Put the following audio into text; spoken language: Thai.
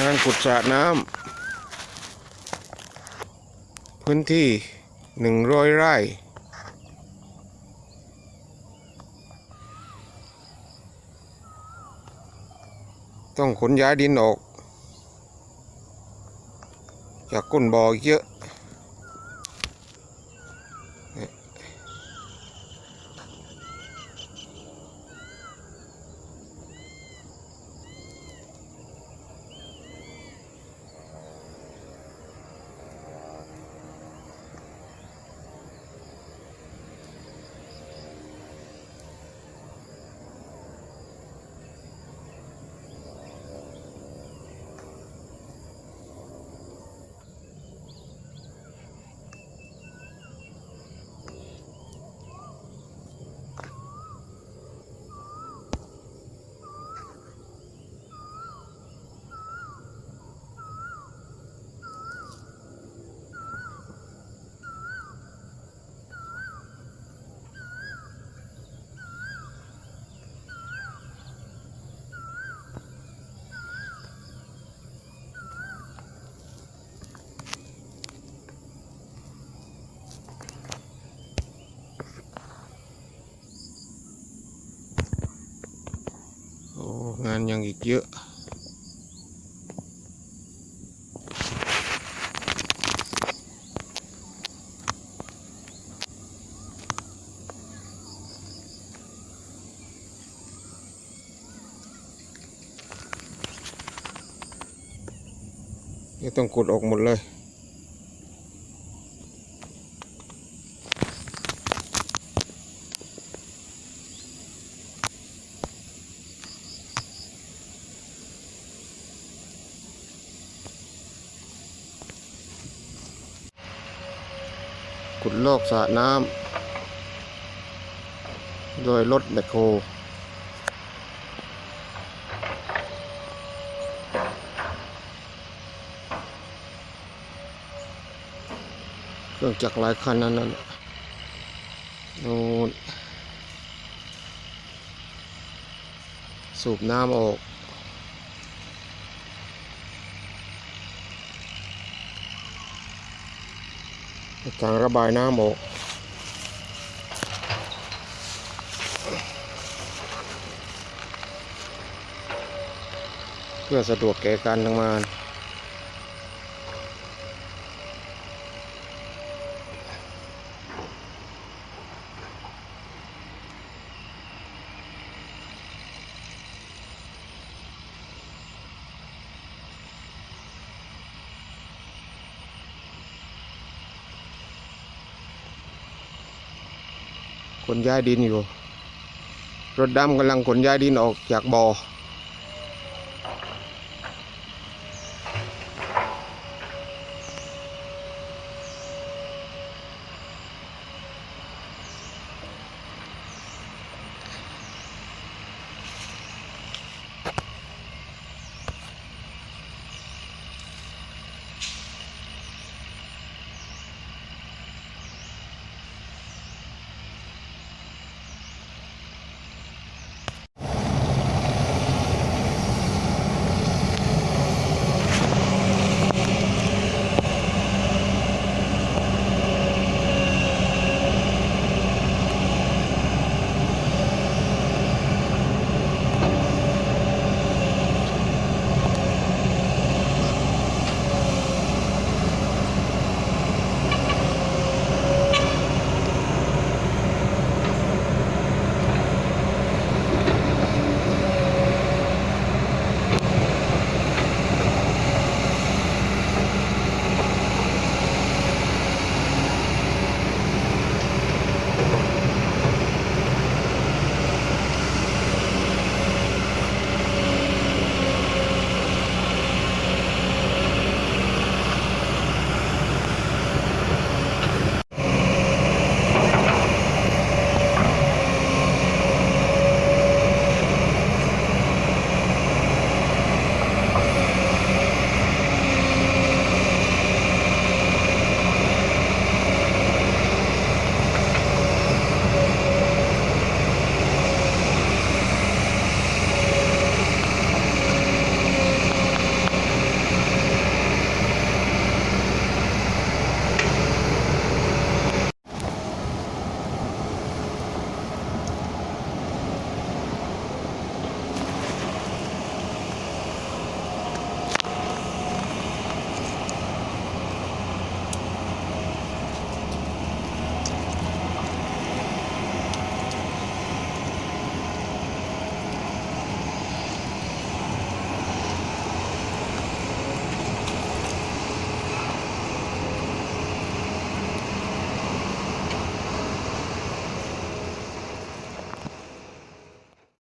งานขุดสระน้ำพื้นที่หนึ่งร้อยไร่ต้องขนย้ายดินออก จากก้นบ่อเยอะ โอ้งานยังอีกเยอะ นี่ต้องกดออกหมดเลอกสระน้ำโดยรถแบคโฮเครื่องจักรหลายคันนั้นนั่นนู่นสูบน้ำออก ทางระบายน้ำออกเพื่อสะดวกแก่การทำงาน ขนย้ายดินอยู่ รถดำกำลังขนย้ายดินออกจากบ่อ